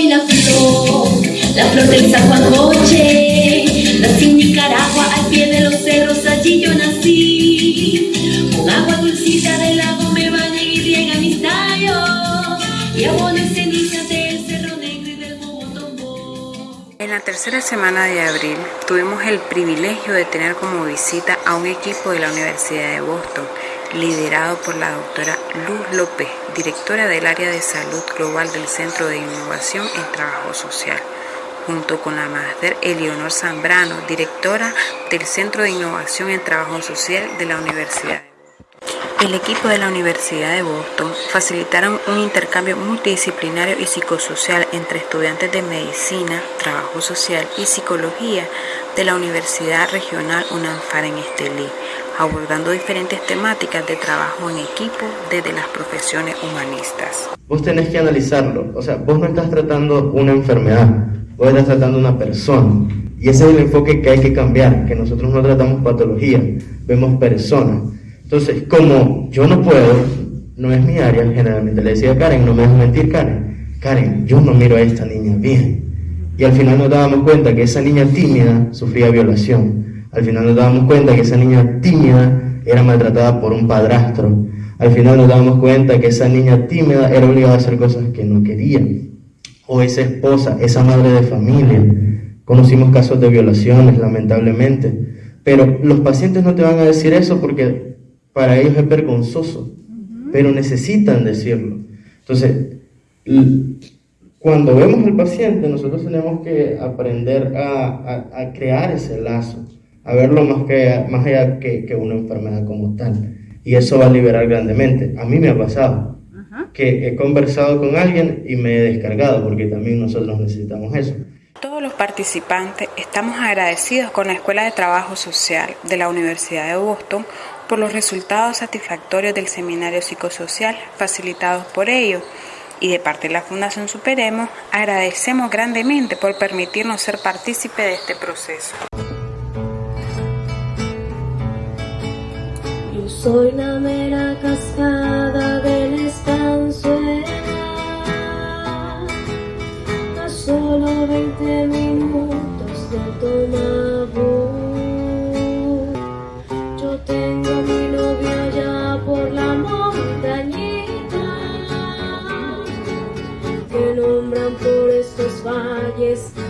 soy la flor, la flor del Zahuacoche, nací en Nicaragua al pie de los cerros, allí yo nací. Con agua dulcita del lago me bañan y riegan mis tallos, y abono cenizas del cerro negro y del bobotombo. En la tercera semana de abril tuvimos el privilegio de tener como visita a un equipo de la Universidad de Boston liderado por la doctora Luz López, directora del área de salud global del Centro de Innovación en Trabajo Social, junto con la máster Eleonor Zambrano, directora del Centro de Innovación en Trabajo Social de la Universidad. El equipo de la Universidad de Boston facilitaron un intercambio multidisciplinario y psicosocial entre estudiantes de medicina, trabajo social y psicología de la Universidad Regional UNANFAR en Estelí, abordando diferentes temáticas de trabajo en equipo desde las profesiones humanistas. Vos tenés que analizarlo, o sea, vos no estás tratando una enfermedad, vos estás tratando una persona. Y ese es el enfoque que hay que cambiar, que nosotros no tratamos patología, vemos personas. Entonces, como yo no puedo, no es mi área, generalmente le decía a Karen, no me dejes mentir Karen, Karen, yo no miro a esta niña bien. Y al final nos dábamos cuenta que esa niña tímida sufría violación. Al final nos dábamos cuenta que esa niña tímida era maltratada por un padrastro. Al final nos dábamos cuenta que esa niña tímida era obligada a hacer cosas que no quería. O esa esposa, esa madre de familia. Conocimos casos de violaciones, lamentablemente. Pero los pacientes no te van a decir eso porque para ellos es vergonzoso, pero necesitan decirlo. Entonces, cuando vemos al paciente, nosotros tenemos que aprender a, crear ese lazo, a verlo más, que, más allá que, que, una enfermedad como tal. Y eso va a liberar grandemente. A mí me ha pasado que he conversado con alguien y me he descargado, porque también nosotros necesitamos eso. Todos los participantes estamos agradecidos con la Escuela de Trabajo Social de la Universidad de Boston por los resultados satisfactorios del seminario psicosocial facilitados por ellos. Y de parte de la Fundación Superemos, agradecemos grandemente por permitirnos ser partícipe de este proceso. Yo soy la mera cascada del estanzuela, a solo 20 minutos de tomar valles del Estelí. Ahí que